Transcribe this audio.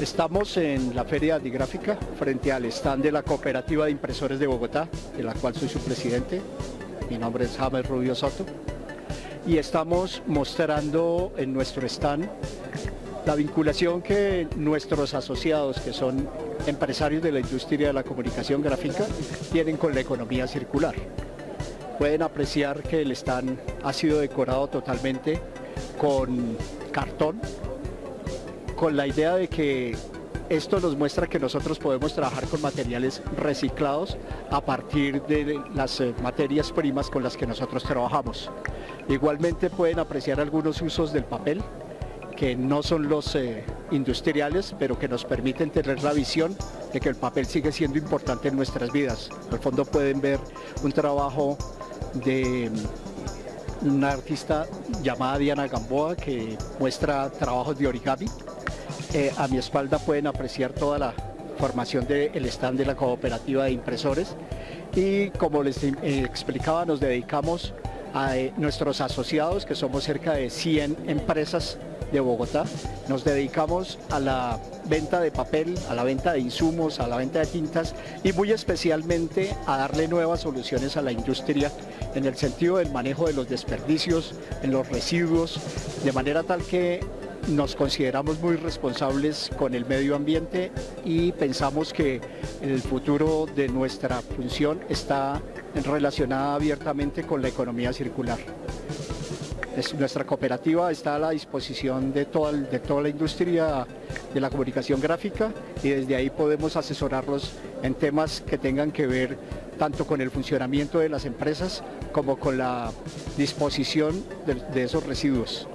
Estamos en la Feria Digráfica frente al stand de la Cooperativa de Impresores de Bogotá, de la cual soy su presidente. Mi nombre es James Rubio Soto. Y estamos mostrando en nuestro stand la vinculación que nuestros asociados, que son empresarios de la industria de la comunicación gráfica, tienen con la economía circular. Pueden apreciar que el stand ha sido decorado totalmente con cartón, con la idea de que esto nos muestra que nosotros podemos trabajar con materiales reciclados a partir de las eh, materias primas con las que nosotros trabajamos. Igualmente pueden apreciar algunos usos del papel, que no son los eh, industriales, pero que nos permiten tener la visión de que el papel sigue siendo importante en nuestras vidas. Al fondo pueden ver un trabajo de mm, una artista llamada Diana Gamboa que muestra trabajos de origami eh, a mi espalda pueden apreciar toda la formación del stand de la cooperativa de impresores. Y como les eh, explicaba nos dedicamos a eh, nuestros asociados que somos cerca de 100 empresas de Bogotá. Nos dedicamos a la venta de papel, a la venta de insumos, a la venta de tintas y muy especialmente a darle nuevas soluciones a la industria en el sentido del manejo de los desperdicios, en los residuos, de manera tal que nos consideramos muy responsables con el medio ambiente y pensamos que el futuro de nuestra función está relacionada abiertamente con la economía circular. nuestra cooperativa está a la disposición de toda, de toda la industria de la comunicación gráfica y desde ahí podemos asesorarlos en temas que tengan que ver tanto con el funcionamiento de las empresas como con la disposición de esos residuos.